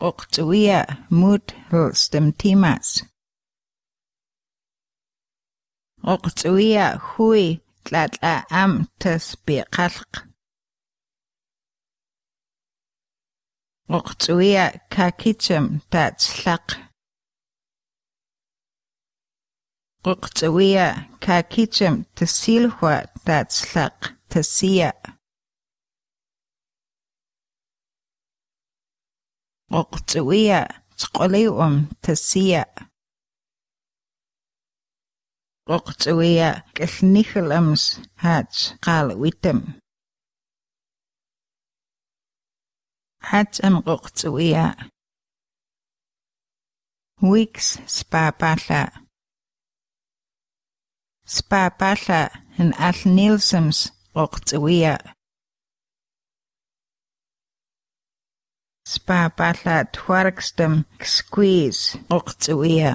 Uqtsuia mut lstem timas. Uqtsuia hui tlatla am tas biqalq. Uqtsuia kakicham tatslaq. Uqtsuia kakicham tasilhua tatslaq tasia. Q'uqt'uwiya ch'q'ulliwa'un thasiya. Q'uqt'uwiya k'ilnijil am's jach qalwitam. Jach am q'uqt'uwiya. Wiks spapalla. Spapalla yn allnilsams q'uqt'uwiya. spa balla twargstam o'ch uqtsuia.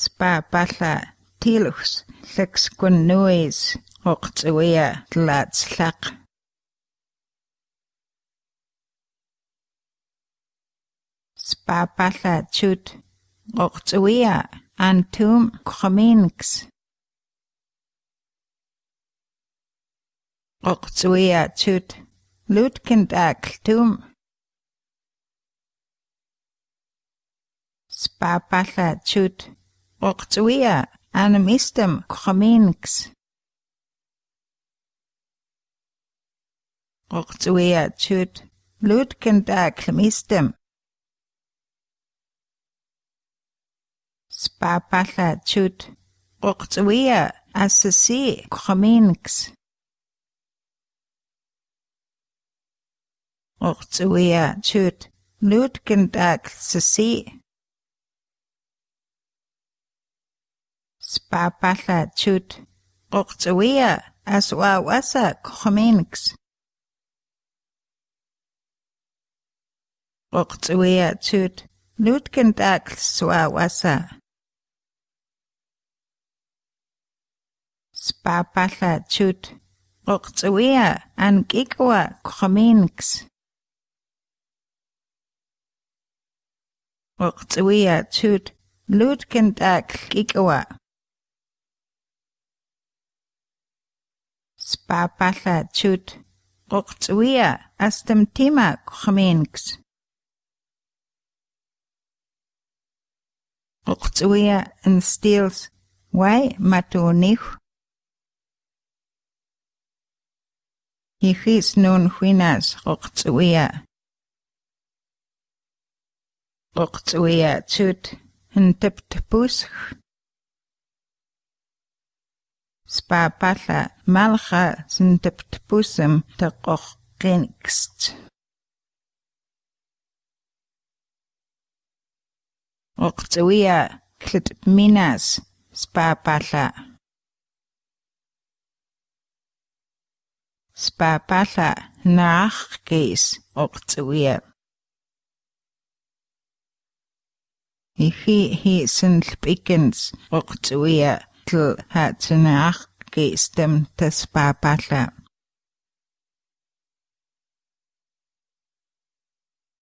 Spa balla gwnnwys o'ch nuis uqtsuia tlatslaq. Spa balla chut uqtsuia antum khminks. tum. Roqsuiatut lutkintaktum spapallatut roqsuia animistam qominks roqsuiatut lutkintaklmistam spapallatut roqsuia asasi krominks. Ortuertøt Nødgendag CC Spapalla tøt Ortuer se. Kromenix Ortuer tøt Nødgendag Swawasa Spapalla tøt Ortuer Angikwa Kromenix Uqt'uwiya chut lutkin t'akl as Spapalla chut Uqt'uwiya astamtima kuqminks. Uqt'uwiya instils way matuniw. Jijis nun huinas uqt'uwiya. оқцуяатсуут хэнтэптпусх спапалла малха синтэптпусэм тэққоқ қинкст оқцуя клит минас спапалла спапалла наахгис оқцуя Ихи хийсэн л бикэнс огцуя ту хатснаах гэстэм тас папала